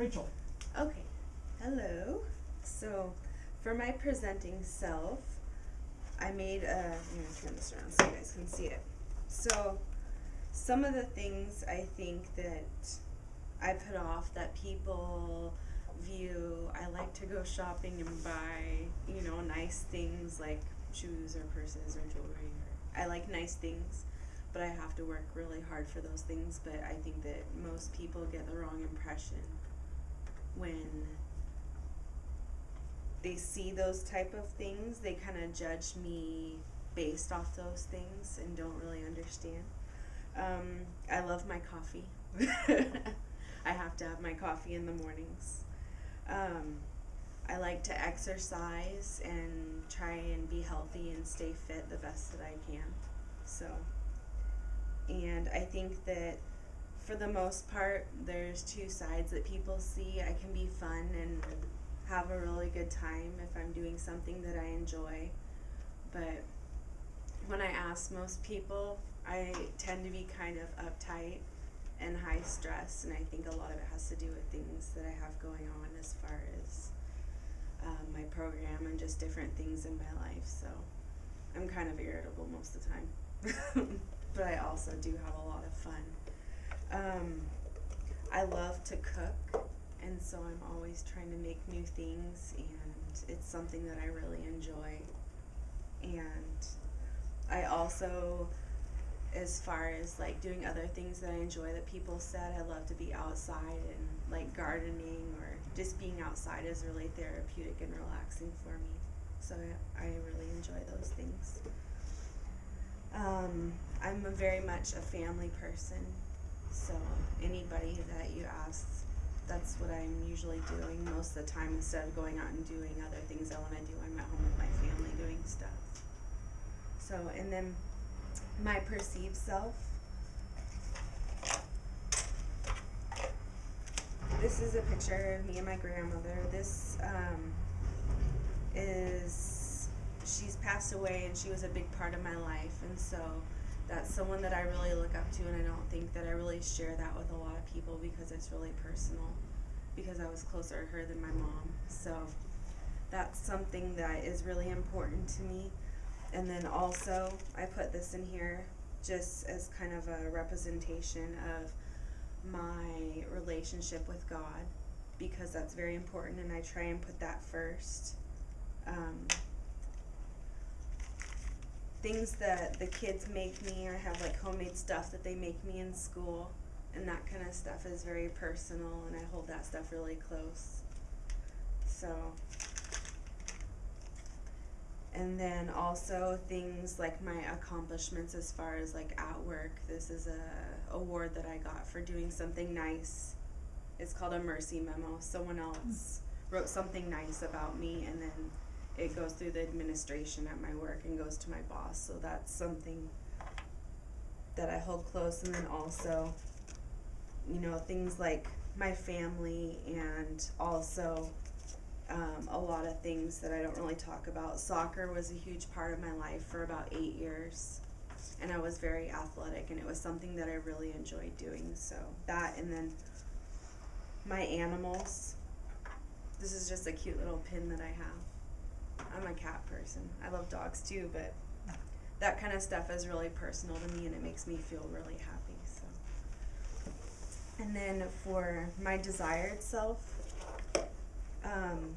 Rachel. Okay. Hello. So, for my presenting self, I made a. I'm gonna turn this around so you guys can see it. So, some of the things I think that I put off that people view, I like to go shopping and buy, you know, nice things like shoes or purses or jewelry. Or, I like nice things, but I have to work really hard for those things. But I think that most people get the wrong impression when they see those type of things, they kind of judge me based off those things and don't really understand. Um, I love my coffee. I have to have my coffee in the mornings. Um, I like to exercise and try and be healthy and stay fit the best that I can. So, and I think that for the most part, there's two sides that people see. I can be fun and have a really good time if I'm doing something that I enjoy. But when I ask most people, I tend to be kind of uptight and high stress, and I think a lot of it has to do with things that I have going on as far as um, my program and just different things in my life. So I'm kind of irritable most of the time, but I also do have a lot of fun. Um, I love to cook, and so I'm always trying to make new things, and it's something that I really enjoy. And I also, as far as like doing other things that I enjoy that people said, I love to be outside and like gardening or just being outside is really therapeutic and relaxing for me. So I, I really enjoy those things. Um, I'm very much a family person, so anybody that you ask, that's what I'm usually doing most of the time. Instead of going out and doing other things I want to do, I'm at home with my family doing stuff. So, and then my perceived self. This is a picture of me and my grandmother. This um, is, she's passed away and she was a big part of my life. And so that's someone that I really look up to, and I don't think that I really share that with a lot of people because it's really personal. Because I was closer to her than my mom, so that's something that is really important to me. And then also, I put this in here just as kind of a representation of my relationship with God because that's very important, and I try and put that first. Um, things that the kids make me or have like homemade stuff that they make me in school and that kind of stuff is very personal and I hold that stuff really close. So and then also things like my accomplishments as far as like at work. This is a award that I got for doing something nice. It's called a mercy memo. Someone else hmm. wrote something nice about me and then it goes through the administration at my work and goes to my boss. So that's something that I hold close. And then also, you know, things like my family and also um, a lot of things that I don't really talk about. Soccer was a huge part of my life for about eight years. And I was very athletic, and it was something that I really enjoyed doing. So, that, and then my animals. This is just a cute little pin that I have. I'm a cat person. I love dogs too, but that kind of stuff is really personal to me and it makes me feel really happy. So, and then for my desired self, um,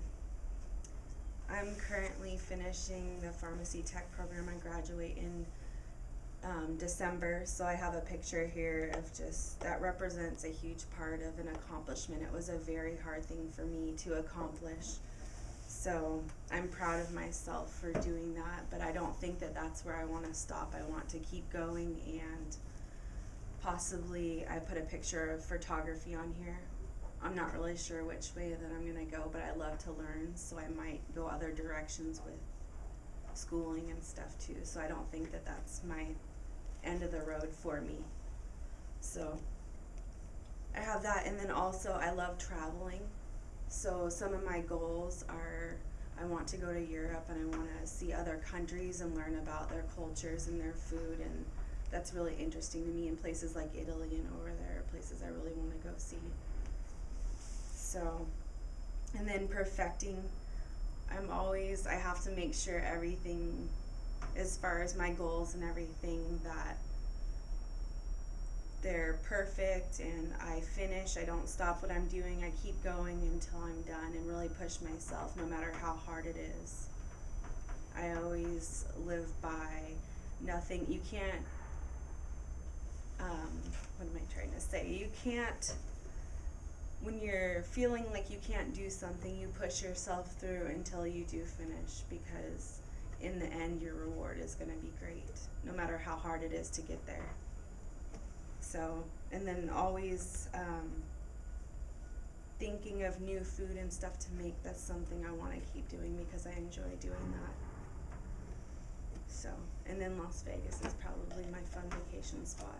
I'm currently finishing the pharmacy tech program. I graduate in um, December, so I have a picture here of just that represents a huge part of an accomplishment. It was a very hard thing for me to accomplish. So I'm proud of myself for doing that, but I don't think that that's where I want to stop. I want to keep going and possibly I put a picture of photography on here. I'm not really sure which way that I'm going to go, but I love to learn, so I might go other directions with schooling and stuff too. So I don't think that that's my end of the road for me. So I have that, and then also I love traveling. So some of my goals are I want to go to Europe and I want to see other countries and learn about their cultures and their food, and that's really interesting to me. In places like Italy and over there, are places I really want to go see. So, and then perfecting. I'm always, I have to make sure everything, as far as my goals and everything, that they're perfect and I finish. I don't stop what I'm doing. I keep going until I'm done and really push myself no matter how hard it is. I always live by nothing. You can't, um, what am I trying to say? You can't, when you're feeling like you can't do something, you push yourself through until you do finish because in the end, your reward is going to be great, no matter how hard it is to get there. So, and then always um, thinking of new food and stuff to make. That's something I want to keep doing because I enjoy doing that. So, and then Las Vegas is probably my fun vacation spot.